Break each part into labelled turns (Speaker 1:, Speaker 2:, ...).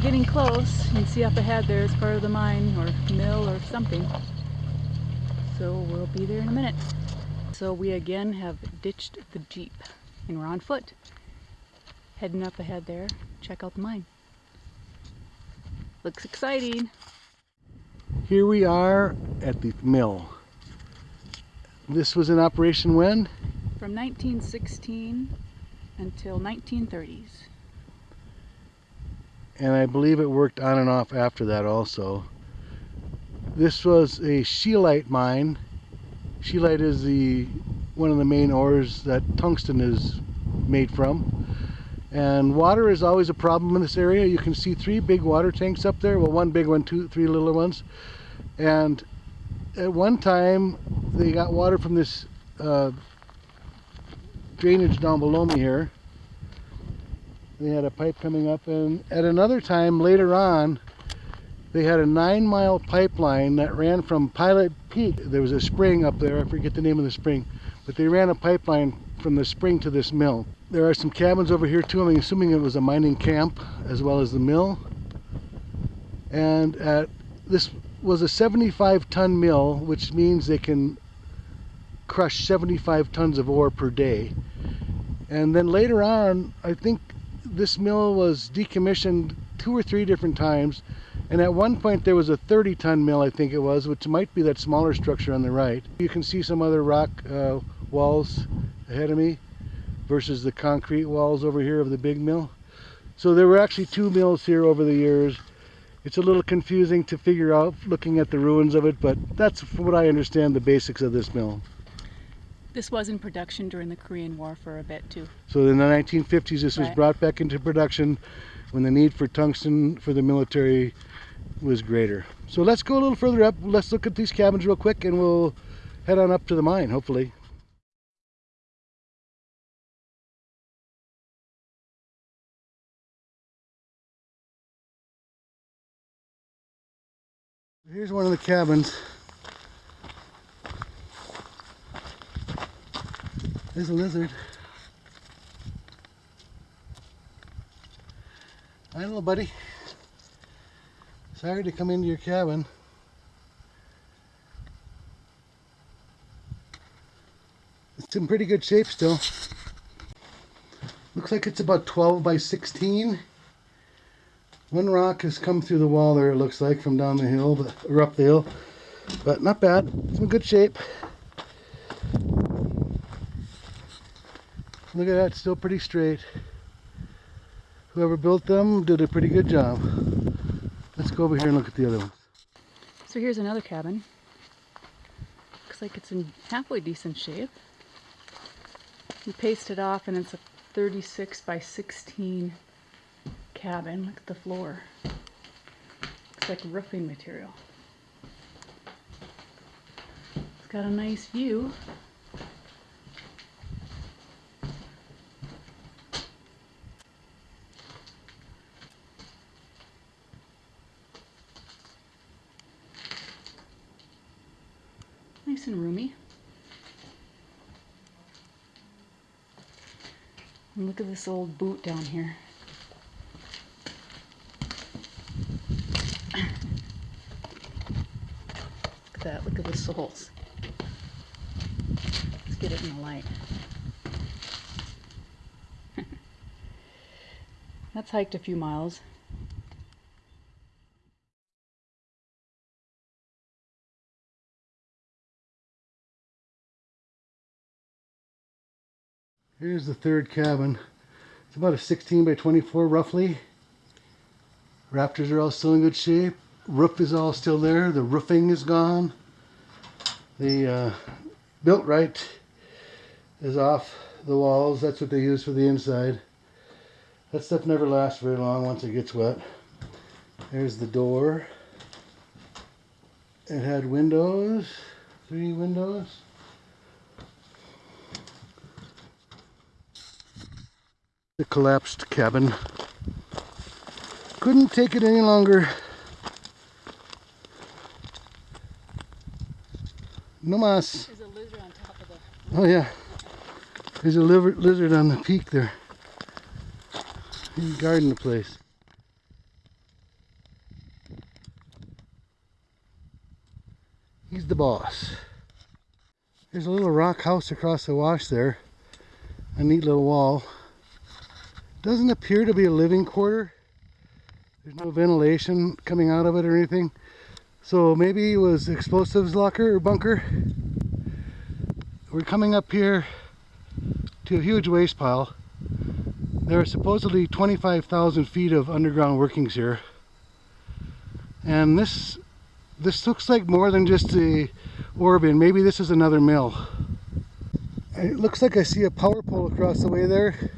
Speaker 1: we're getting close. You can see up ahead there is part of the mine or mill or something. So we'll be there in a minute. So we again have ditched the Jeep and we're on foot. Heading up ahead there, check out the mine. Looks exciting.
Speaker 2: Here we are at the mill. This was in operation when?
Speaker 1: From 1916 until 1930s.
Speaker 2: And I believe it worked on and off after that also. This was a scheelite mine. Scheelite is the one of the main ores that tungsten is made from. And water is always a problem in this area. You can see three big water tanks up there. Well, one big one, two, three little ones. And at one time, they got water from this uh, drainage down below me here. They had a pipe coming up and at another time later on they had a nine mile pipeline that ran from Pilot Peak. There was a spring up there, I forget the name of the spring, but they ran a pipeline from the spring to this mill. There are some cabins over here too. I'm assuming it was a mining camp as well as the mill. And at this was a 75 ton mill, which means they can crush 75 tons of ore per day. And then later on, I think this mill was decommissioned two or three different times. And at one point there was a 30 ton mill, I think it was, which might be that smaller structure on the right. You can see some other rock uh, walls ahead of me versus the concrete walls over here of the big mill. So there were actually two mills here over the years. It's a little confusing to figure out looking at the ruins of it, but that's what I understand the basics of this mill.
Speaker 1: This was in production during the Korean War for a bit too.
Speaker 2: So in the 1950s this right. was brought back into production when the need for tungsten for the military was greater. So let's go a little further up. Let's look at these cabins real quick and we'll head on up to the mine hopefully. Here's one of the cabins. There's a lizard. Hi little buddy. Sorry to come into your cabin. It's in pretty good shape still. Looks like it's about 12 by 16. One rock has come through the wall there, it looks like, from down the hill, but, or up the hill. But not bad. It's in good shape. Look at that, still pretty straight. Whoever built them did a pretty good job. Let's go over here and look at the other ones.
Speaker 1: So here's another cabin. Looks like it's in halfway decent shape. We pasted it off and it's a 36 by 16 cabin. Look at the floor. Looks like roofing material. It's got a nice view. Nice and roomy. And look at this old boot down here. Look at that. Look at the soles. Let's get it in the light. That's hiked a few miles.
Speaker 2: Here's the third cabin. It's about a 16 by 24 roughly. Rafters are all still in good shape roof is all still there. The roofing is gone. The uh, built right is off the walls. That's what they use for the inside. That stuff never lasts very long once it gets wet. There's the door. It had windows, three windows. the collapsed cabin. Couldn't take it any longer. No mas.
Speaker 1: There's a lizard on top of the...
Speaker 2: Oh yeah. There's a lizard on the peak there. He's guarding the place. He's the boss. There's a little rock house across the wash there. A neat little wall. Doesn't appear to be a living quarter. There's no ventilation coming out of it or anything. So maybe it was explosives locker or bunker. We're coming up here to a huge waste pile. There are supposedly 25,000 feet of underground workings here. And this this looks like more than just the ore bin. Maybe this is another mill. It looks like I see a power pole across the way there.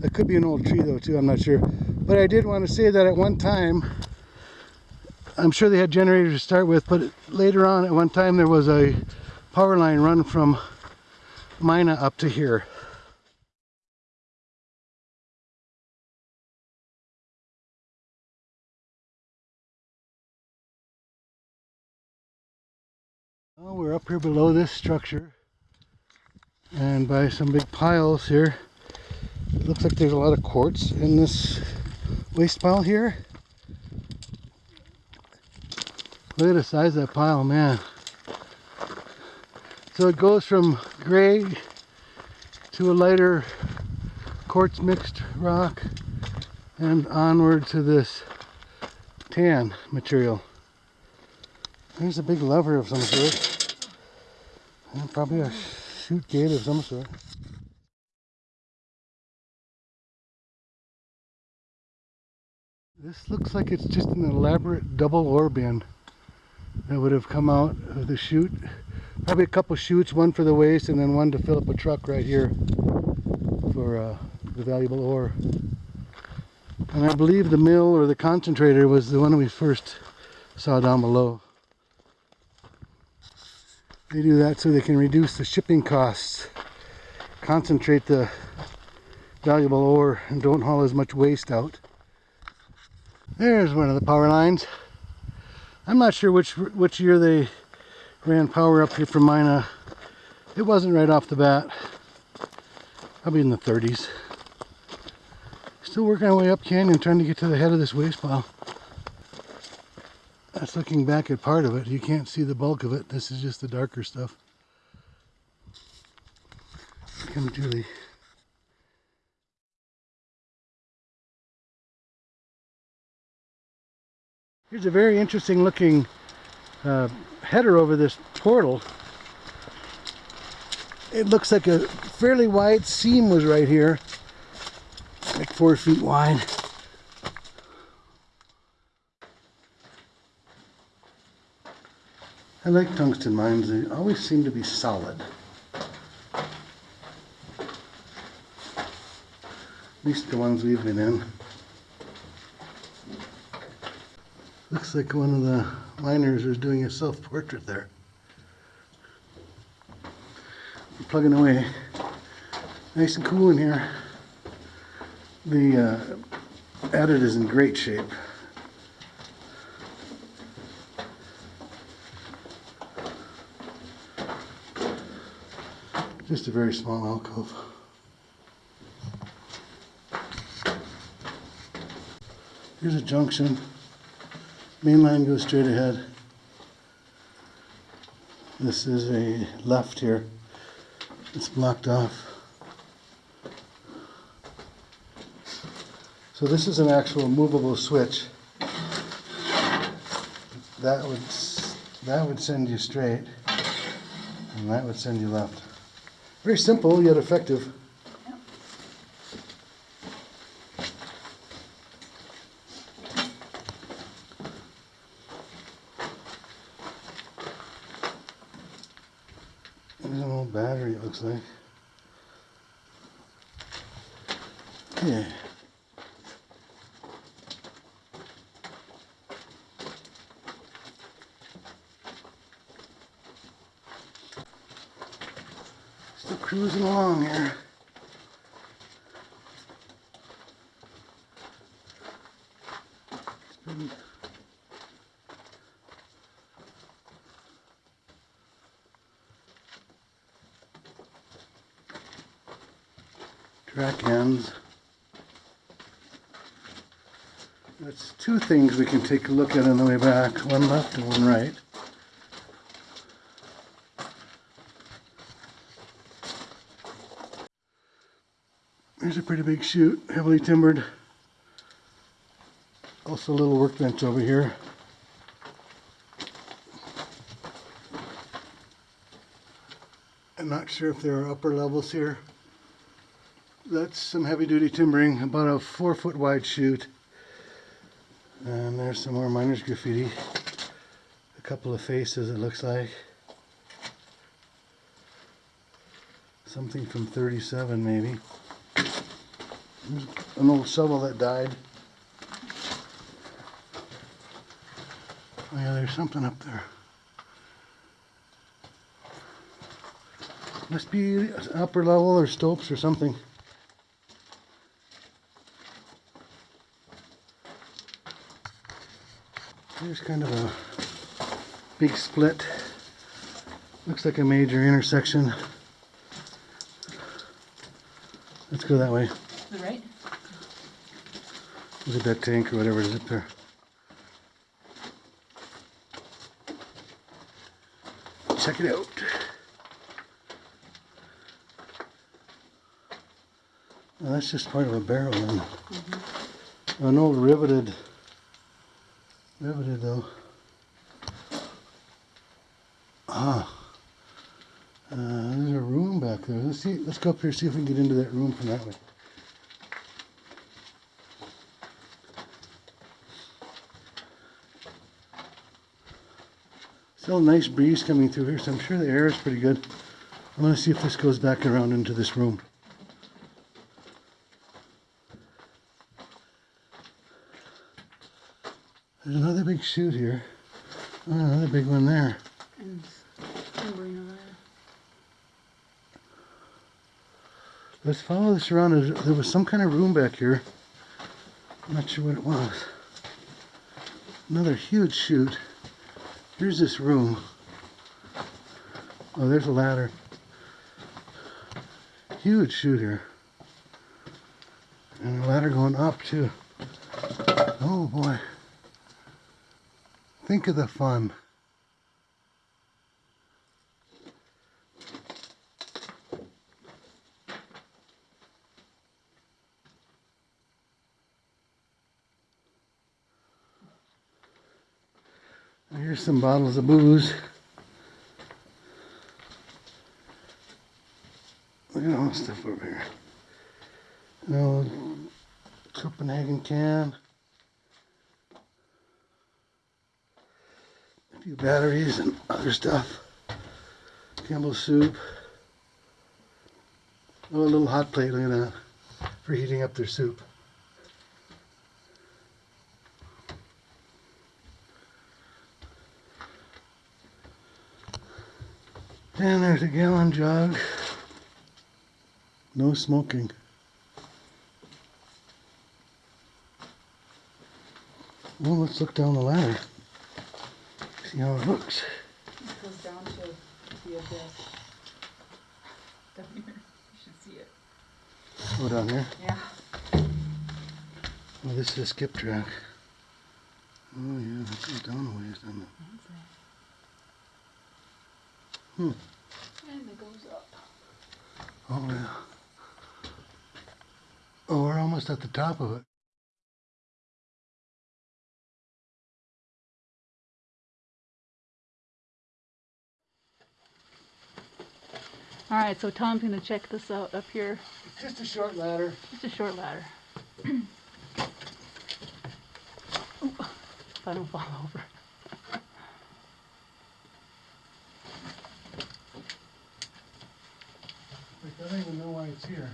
Speaker 2: That could be an old tree though too, I'm not sure. But I did want to say that at one time, I'm sure they had generators to start with, but later on at one time there was a power line run from Mina up to here. Well, we're up here below this structure and by some big piles here. It looks like there's a lot of quartz in this waste pile here. Look at the size of that pile, man. So it goes from gray to a lighter quartz mixed rock and onward to this tan material. There's a big lever of some sort. And probably a chute gate of some sort. This looks like it's just an elaborate double ore bin that would have come out of the chute. Probably a couple chutes, one for the waste and then one to fill up a truck right here for uh, the valuable ore. And I believe the mill or the concentrator was the one we first saw down below. They do that so they can reduce the shipping costs, concentrate the valuable ore, and don't haul as much waste out. There's one of the power lines. I'm not sure which which year they ran power up here from Mina. It wasn't right off the bat. Probably in the 30s. Still working our way up canyon trying to get to the head of this waste pile. That's looking back at part of it. You can't see the bulk of it. This is just the darker stuff. Come Julie. Here's a very interesting looking uh, header over this portal. It looks like a fairly wide seam was right here, like four feet wide. I like tungsten mines, they always seem to be solid. At least the ones we've been in. Looks like one of the miners is doing a self-portrait there. Plugging away. Nice and cool in here. The uh, is in great shape. Just a very small alcove. Here's a junction. Main line goes straight ahead. This is a left here. It's blocked off. So this is an actual movable switch. That would that would send you straight, and that would send you left. Very simple yet effective. There's an old battery, There's two things we can take a look at on the way back, one left and one right. There's a pretty big chute, heavily timbered. Also a little workbench over here. I'm not sure if there are upper levels here. That's some heavy duty timbering, about a four foot wide chute and there's some more miners graffiti. A couple of faces it looks like. Something from 37 maybe. There's an old shovel that died. Oh yeah, there's something up there. Must be upper level or stopes or something. There's kind of a big split. Looks like a major intersection. Let's go that way.
Speaker 1: The right?
Speaker 2: Look at that tank or whatever is up there. Check it out. Well, that's just part of a barrel then. Mm-hmm. An old riveted, riveted though. Ah. Uh, there's a room back there. Let's see. Let's go up here see if we can get into that room from that way. Still a nice breeze coming through here, so I'm sure the air is pretty good. I'm gonna see if this goes back around into this room. Chute here. Oh, another big one there. Let's follow this around. There was some kind of room back here. I'm not sure what it was. Another huge chute. Here's this room. Oh, there's a ladder. Huge chute here. And a ladder going up too. Oh boy. Think of the fun. Here's some bottles of booze. Look at all the stuff over here. An old Copenhagen can. Few batteries and other stuff. Campbell's soup. Oh, a little hot plate, look at that. For heating up their soup. And there's a gallon jug. No smoking. Well, let's look down the ladder. See how it looks.
Speaker 1: It goes down to the abyss. Down here. You should see it.
Speaker 2: Go down here.
Speaker 1: Yeah.
Speaker 2: Oh, this is a skip track. Oh yeah, that goes down a ways, doesn't it? Hmm.
Speaker 1: And it goes up.
Speaker 2: Oh yeah. Oh, we're almost at the top of it.
Speaker 1: All right, so Tom's gonna check this out up here.
Speaker 2: It's just a short ladder.
Speaker 1: Just a short ladder. Ooh, if I don't fall over.
Speaker 2: Like, I don't even know why it's here.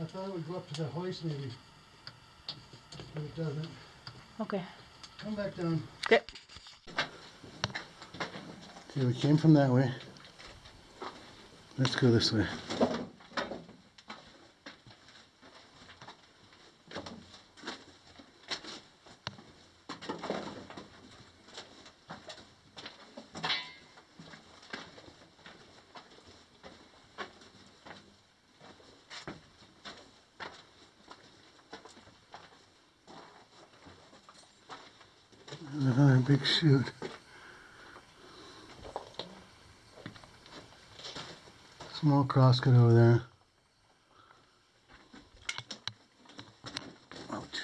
Speaker 2: I thought it would go up to the hoist maybe. But it doesn't.
Speaker 1: Okay.
Speaker 2: Come back down.
Speaker 1: Okay.
Speaker 2: Okay, we came from that way. Let's go this way. Another big chute. small crosscut over there. Ouch.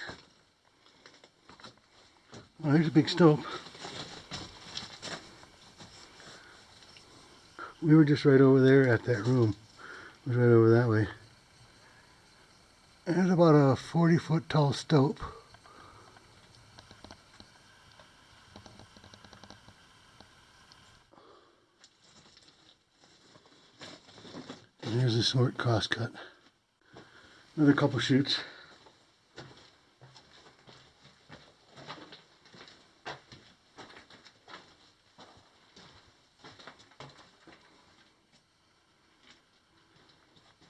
Speaker 2: Well, there's a big stope. We were just right over there at that room. It was right over that way. And it's about a 40 foot tall stope. And here's a short cross cut. Another couple chutes.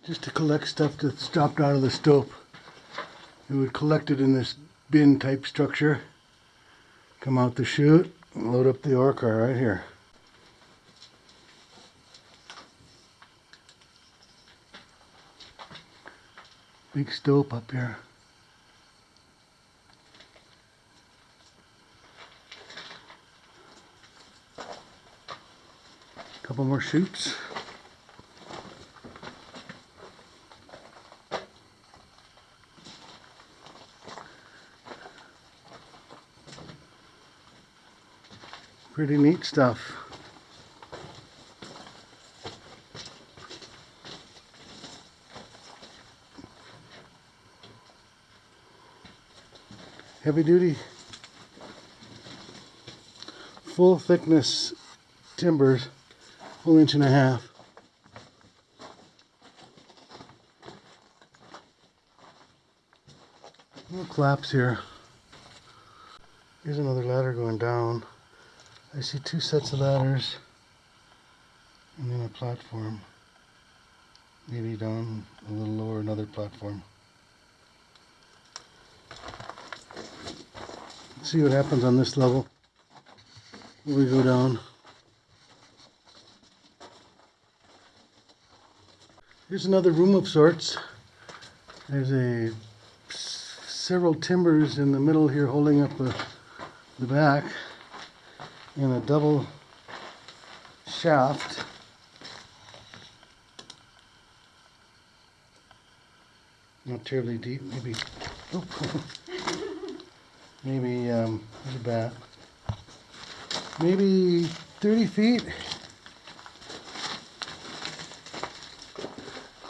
Speaker 2: just to collect stuff that's dropped out of the stope. It would collect it in this bin type structure. Come out the chute, load up the ore car right here. Big stope up here. Couple more chutes. Pretty neat stuff. Heavy duty, full thickness timbers, full inch and a half. No claps here. Here's another ladder going down. I see two sets of ladders and then a platform. Maybe down a little lower, another platform. See what happens on this level. We go down. Here's another room of sorts. There's a several timbers in the middle here holding up the, the back and a double shaft. Not terribly deep, maybe. Oh, maybe um, there's a bat. Maybe 30 feet.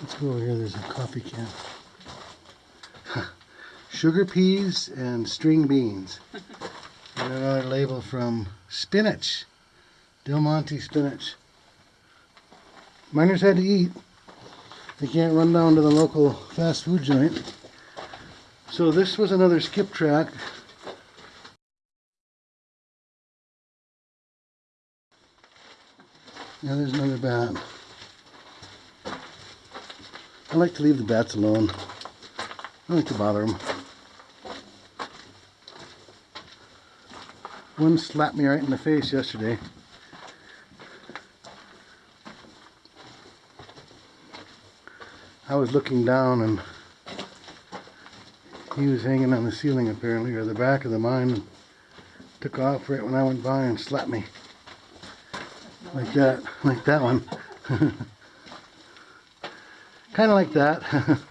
Speaker 2: Let's go over here. There's a coffee can. Sugar peas and string beans. And another label from spinach. Del Monte spinach. Miners had to eat. They can't run down to the local fast food joint. So this was another skip track. Yeah, there's another bat. I like to leave the bats alone. I don't like to bother them. One slapped me right in the face yesterday. I was looking down and he was hanging on the ceiling apparently, or the back of the mine, and took off right when I went by and slapped me. Like that, like that one. kind of like that.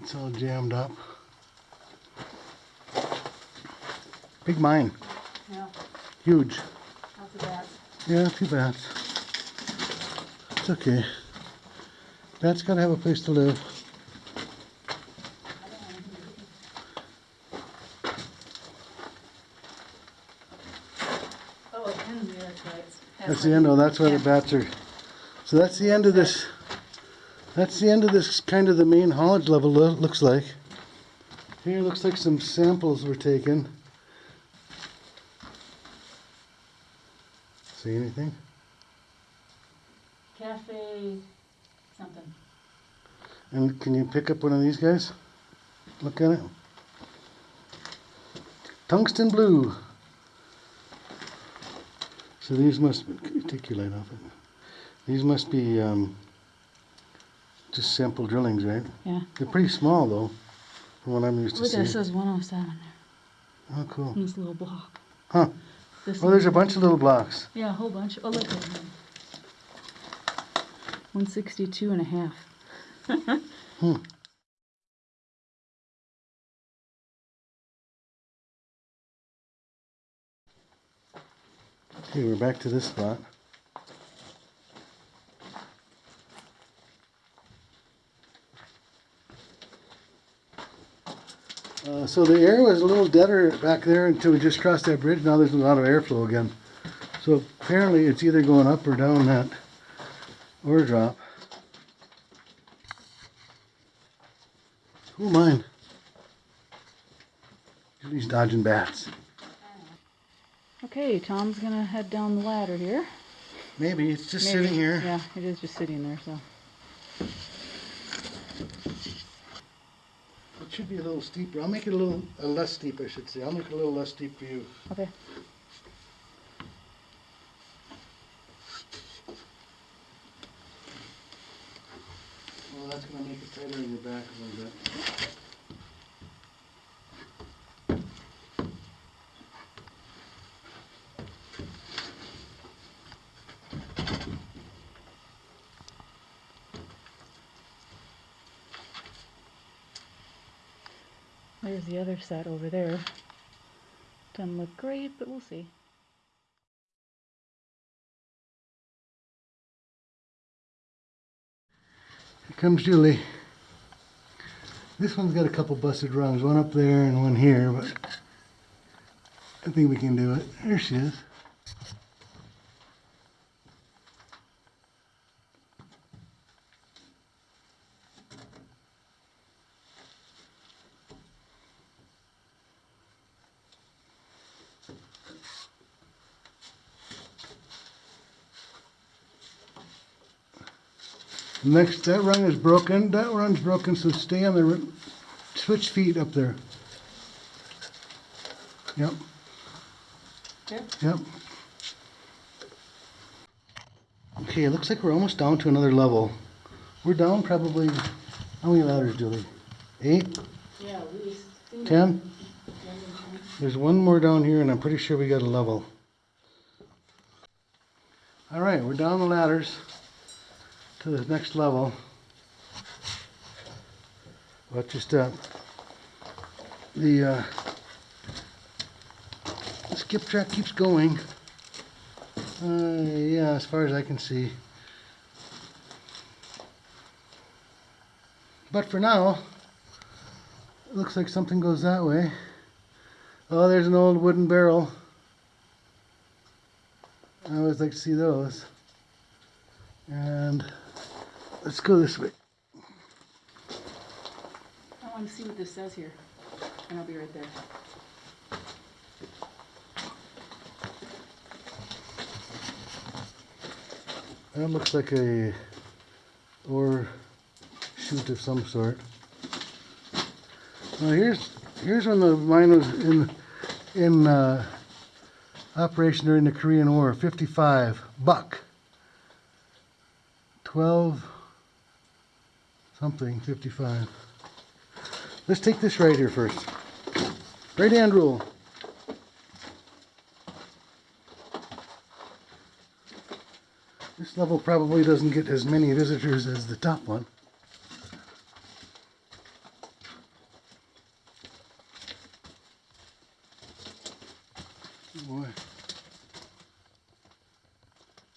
Speaker 2: It's all jammed up. Big mine,
Speaker 1: Yeah,
Speaker 2: huge.
Speaker 1: lots of bats.
Speaker 2: Yeah, too bad. It's okay. Bats gotta have a place to live.
Speaker 1: Oh, it ends there, that's right. It's
Speaker 2: That's the end. Oh, that's where the bats are. So that's the end of this. That's the end of this kind of the main haulage level lo- looks like. Here looks like some samples were taken. See anything?
Speaker 1: Cafe something.
Speaker 2: And can you pick up one of these guys? Look at it. Tungsten blue. So these must can you take your off it. These must be um, just sample drillings, right?
Speaker 1: Yeah.
Speaker 2: They're pretty small though, from what I'm used to
Speaker 1: Look, it says 107 there.
Speaker 2: Oh, cool.
Speaker 1: in this little block.
Speaker 2: Huh.
Speaker 1: This
Speaker 2: Oh, there's a bunch of little blocks.
Speaker 1: Yeah, a whole bunch. Oh, look at them. 162 and a half.
Speaker 2: Okay, we're back to this spot. Uh, so the air was a little deader back there until we just crossed that bridge. Now there's a lot of airflow again. So apparently it's either going up or down that ore drop. Who mine? He's dodging bats.
Speaker 1: Okay, Tom's gonna head down the ladder here.
Speaker 2: Maybe it's just
Speaker 1: Maybe.
Speaker 2: sitting here.
Speaker 1: Yeah, it is just sitting there, so.
Speaker 2: It should be a little steeper. I'll make it a little uh, less steep, I should say. I'll make it a little less steep for you.
Speaker 1: Okay.
Speaker 2: Well, that's gonna make it tighter in your back a little bit.
Speaker 1: There's the other set over there. Doesn't look great, but we'll see.
Speaker 2: Here comes Julie. This one's got a couple busted rungs, one up there and one here, but I think we can do it. There she is. Next, that rung is broken. That rung's broken, so stay on the switch feet up there. Yep,
Speaker 1: Yep.
Speaker 2: yep. Okay, it looks like we're almost down to another level. We're down probably, how many ladders, Julie? Eight?
Speaker 1: Yeah, at least.
Speaker 2: Ten? There's one more down here, and I'm pretty sure we got a level. All right, we're down the ladders to the next level. Watch your step. The uh, skip track keeps going. Uh, yeah, as far as I can see. But for now, it looks like something goes that way. Oh, there's an old wooden barrel. I always like to see those. And let's go this way.
Speaker 1: I want to see what this says here, and I'll be right there.
Speaker 2: That looks like a ore chute of some sort. Well, here's here's when the mine was in in uh, operation during the Korean War. 55 buck. 12 something 55. Let's take this right here first. Right hand rule. This level probably doesn't get as many visitors as the top one. Boy.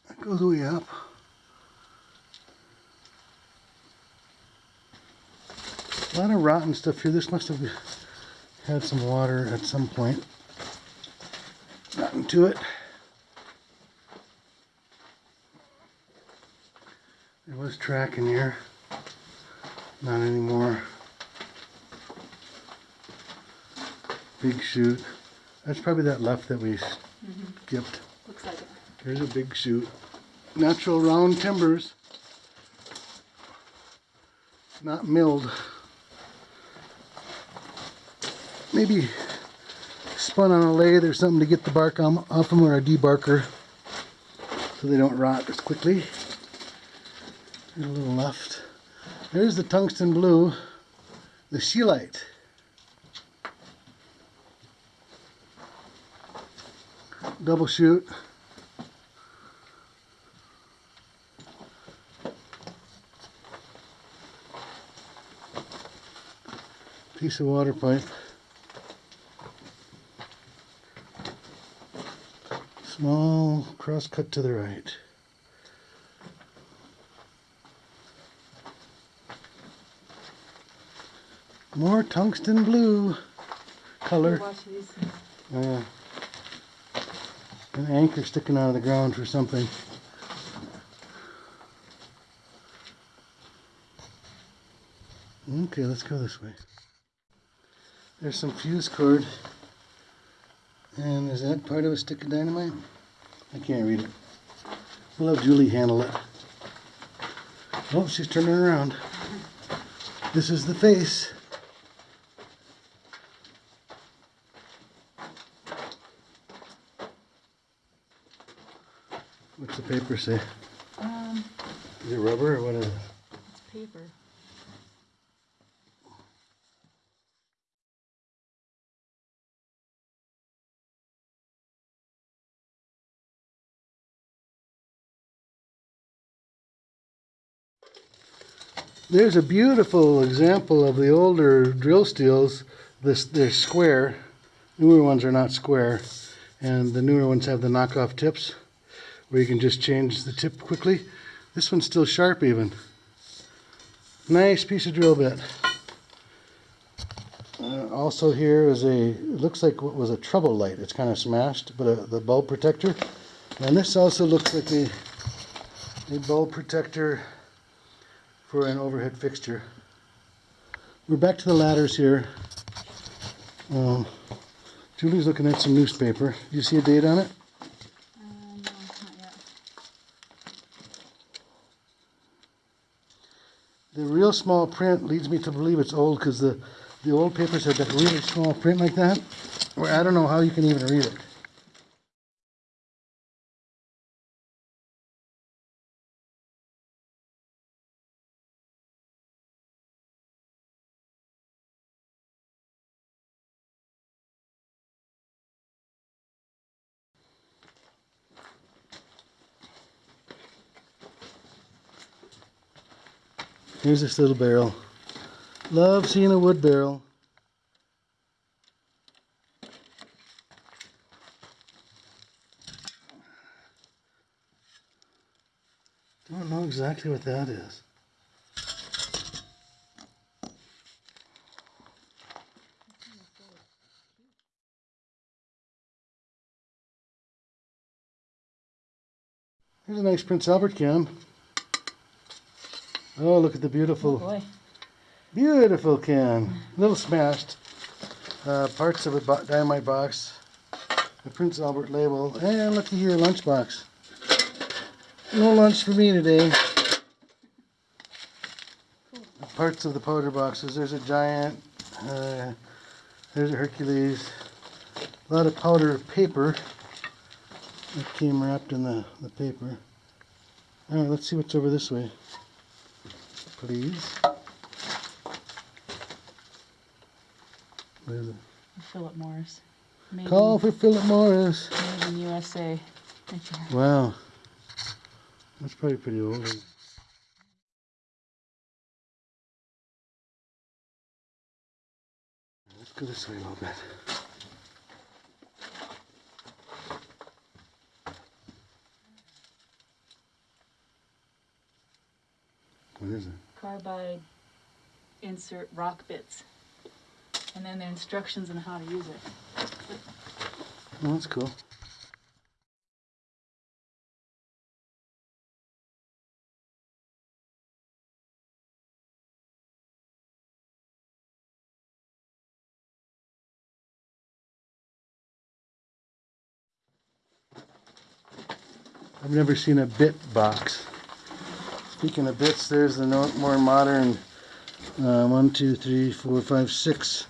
Speaker 2: That goes way up. A lot of rotten stuff here. This must have had some water at some point. Gotten to it. There was track in here. Not anymore. Big chute. That's probably that left that we mm-hmm. skipped.
Speaker 1: Looks like it.
Speaker 2: There's a big chute. Natural round timbers. Not milled maybe spun on a lathe or something to get the bark on, off them or a debarker so they don't rot as quickly. And a little left. There's the tungsten blue, the scheelite. Double chute. Piece of water pipe. Small cross cut to the right. More tungsten blue color. Uh, an anchor sticking out of the ground for something. Okay, let's go this way. There's some fuse cord. And is that part of a stick of dynamite? I can't read it. We'll have Julie handle it. Oh, she's turning around. This is the face. What's the paper say?
Speaker 1: Um,
Speaker 2: Is it rubber or what is it?
Speaker 1: it's paper.
Speaker 2: There's a beautiful example of the older drill steels. This they're square. Newer ones are not square, and the newer ones have the knockoff tips, where you can just change the tip quickly. This one's still sharp even. Nice piece of drill bit. Uh, also here is a looks like what was a trouble light. It's kind of smashed, but a, the bulb protector. And this also looks like a a bulb protector for an overhead fixture. We're back to the ladders here. Um, Julie's looking at some newspaper. Do you see a date on it?
Speaker 1: No, not yet.
Speaker 2: The real small print leads me to believe it's old because the, the old papers have that really small print like that. Where I don't know how you can even read it. Here's this little barrel. Love seeing a wood barrel. Don't know exactly what that is. Here's a nice Prince Albert can. Oh, look at the
Speaker 1: Oh
Speaker 2: beautiful
Speaker 1: boy.
Speaker 2: Beautiful can. A little smashed. Uh, parts of a bo- dynamite box. The Prince Albert label. And looky here, lunchbox. No lunch for me today. Parts of the powder boxes. There's a giant. Uh, there's a Hercules. A lot of powder paper. That came wrapped in the, the paper. Alright, let's see what's over this way. Please. What is it?
Speaker 1: Philip Morris. Made
Speaker 2: Call
Speaker 1: in,
Speaker 2: for Philip Morris.
Speaker 1: made in USA. Right.
Speaker 2: Wow. That's probably pretty old. Let's go this way a little bit. What is it?
Speaker 1: Carbide insert rock bits. And then the instructions on how to use it.
Speaker 2: Oh, that's cool. I've never seen a bit box. Speaking of bits, there's the more modern uh, one, two, three, four, five, six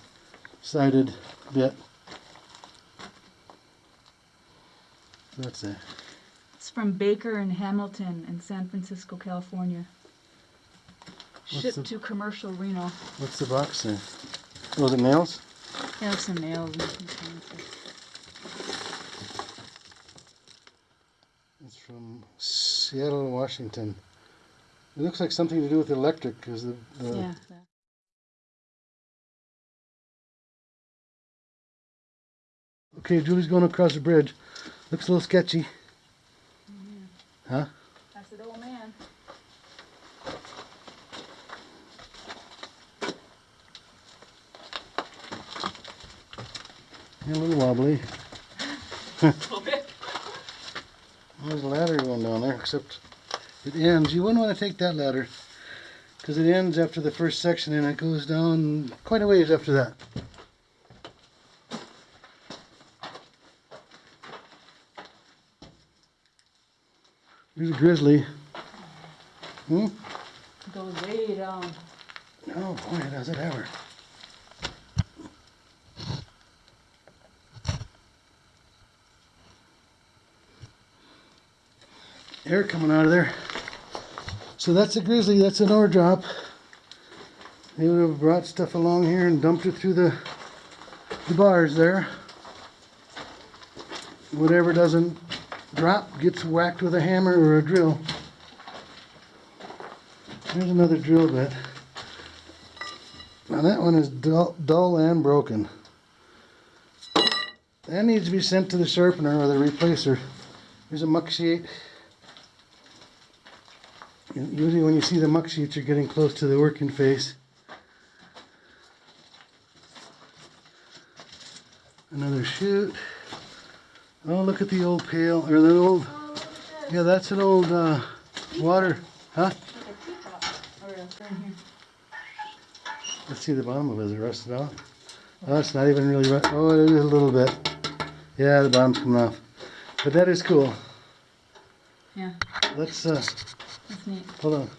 Speaker 2: sided bit. That's it.
Speaker 1: It's from Baker and Hamilton in San Francisco, California.
Speaker 2: What's
Speaker 1: Shipped
Speaker 2: the-
Speaker 1: to commercial Reno.
Speaker 2: What's the box there? Oh, is it nails?
Speaker 1: Yeah, some nails and.
Speaker 2: It's from Seattle, Washington. It looks like something to do with electric, because the, the
Speaker 1: yeah.
Speaker 2: Okay, Julie's going across the bridge. Looks a little sketchy. Mm. Huh?
Speaker 1: That's an old man.
Speaker 2: A little wobbly.
Speaker 1: a little bit.
Speaker 2: There's a ladder going down there, except it ends. You wouldn't want to take that ladder because it ends after the first section and it goes down quite a ways after that. There's a grizzly. Hmm?
Speaker 1: Goes way down.
Speaker 2: Oh boy, does it ever. Air coming out of there. So that's a grizzly, that's an ore drop. They would have brought stuff along here and dumped it through the, the bars there. Whatever doesn't drop gets whacked with a hammer or a drill. There's another drill bit. Now that one is dull, dull and broken. That needs to be sent to the sharpener or the replacer. Here's a muck sheet. Usually when you see the muck sheets, you're getting close to the working face. Another chute. Oh, look at the old pail, or the old, yeah, that's an old uh, water, huh? Let's see the bottom of it. Is it rusted off? Oh, it's not even really rust. Oh, it is a little bit. Yeah, the bottom's coming off. But that is cool.
Speaker 1: Yeah,
Speaker 2: Let's, uh. Hold on.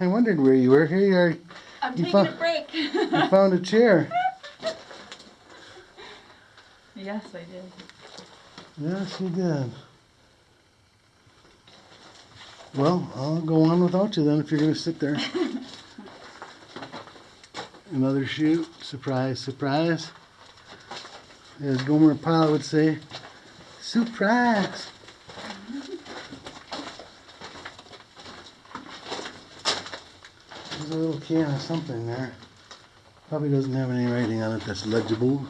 Speaker 2: I wondered where you were. Here you are.
Speaker 1: I'm
Speaker 2: You
Speaker 1: taking a break.
Speaker 2: You found a chair.
Speaker 1: yes, I did.
Speaker 2: Yes, you did. Well, I'll go on without you then if you're going to sit there. Another chute. Surprise, surprise. As Gomer Pyle would say, surprise. There's a little can of something there. Probably doesn't have any writing on it that's legible.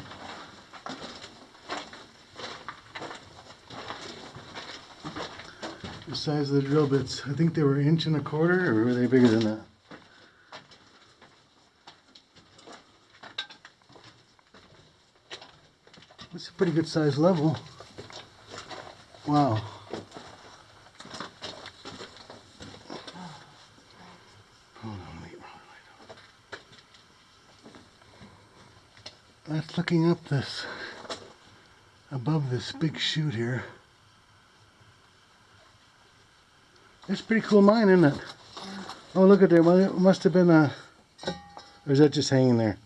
Speaker 2: The size of the drill bits. I think they were inch and a quarter, or were they bigger than that? Pretty good size level. Wow. That's looking up this, above this big chute here. It's pretty cool mine, isn't it? Oh, look at there. Well, it must have been a... Or is that just hanging there?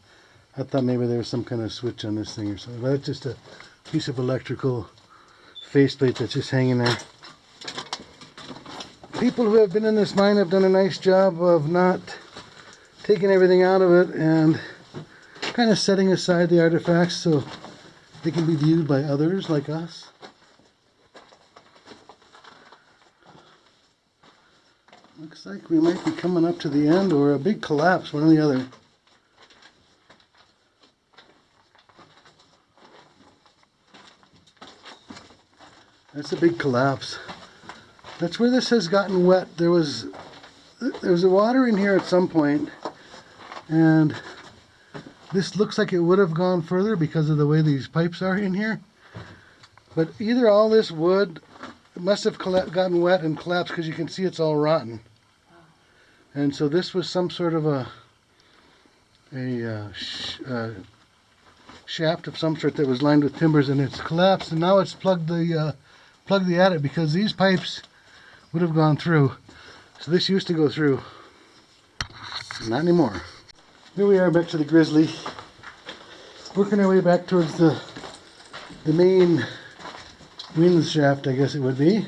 Speaker 2: I thought maybe there was some kind of switch on this thing or something. But it's just a piece of electrical faceplate that's just hanging there. People who have been in this mine have done a nice job of not taking everything out of it and kind of setting aside the artifacts so they can be viewed by others like us. Looks like we might be coming up to the end or a big collapse, one or the other. That's a big collapse. That's where this has gotten wet. There was there was water in here at some point, and this looks like it would have gone further because of the way these pipes are in here. But either all this wood must have gotten wet and collapsed because you can see it's all rotten. And so this was some sort of a a uh, sh- uh, shaft of some sort that was lined with timbers, and it's collapsed. And now it's plugged the uh, plugged the adit because these pipes would have gone through. So this used to go through. Not anymore. Here we are back to the Grizzly. Working our way back towards the the main wind shaft, I guess it would be.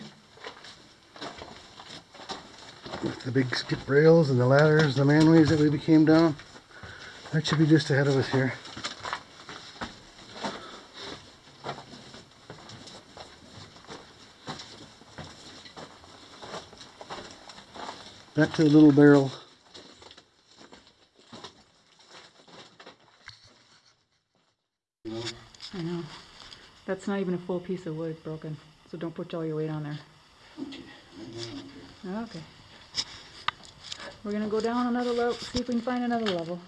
Speaker 2: With the big skip rails and the ladders, the manways that we became down. That should be just ahead of us here. Back to the little barrel.
Speaker 1: I know. That's not even a full piece of wood broken, so don't put all your weight on there. Okay. We're gonna go down another level, see if we can find another level.